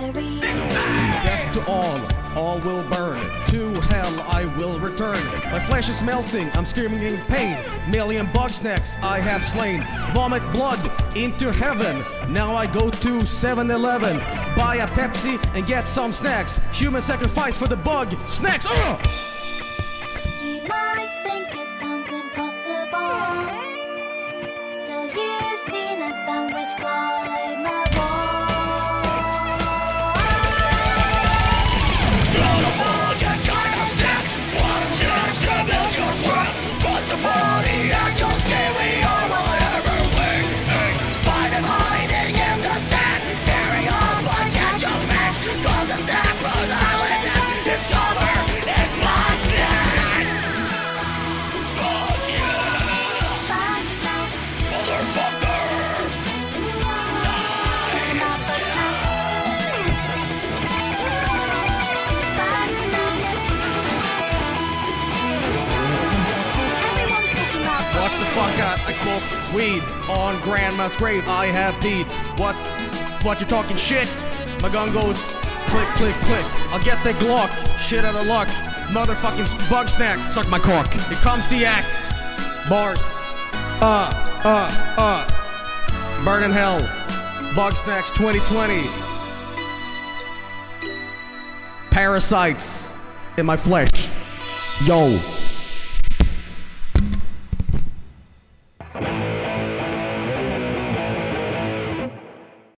not complete baloney, then it's the story of the century. So grab a journal, listen up, and make some new friends to solve the mystery. Death to all, all will burn. To hell I will return. My flesh is melting, I'm screaming in pain. Million bug snacks I have slain. Vomit blood into heaven. Now I go to 7 Eleven, buy a Pepsi and get some snacks. Human sacrifice for the bug. Snacks! Ugh! You might smoke weed on grandma's grave. I have peed. What? What you talking shit? My gun goes click, click, click. I'll get the Glock. Shit out of luck. It's motherfucking bug snacks. Suck my cock. Here comes the axe. Bars. Uh, uh, uh. Burn in hell. Bug snacks 2020. Parasites in my flesh. Yo.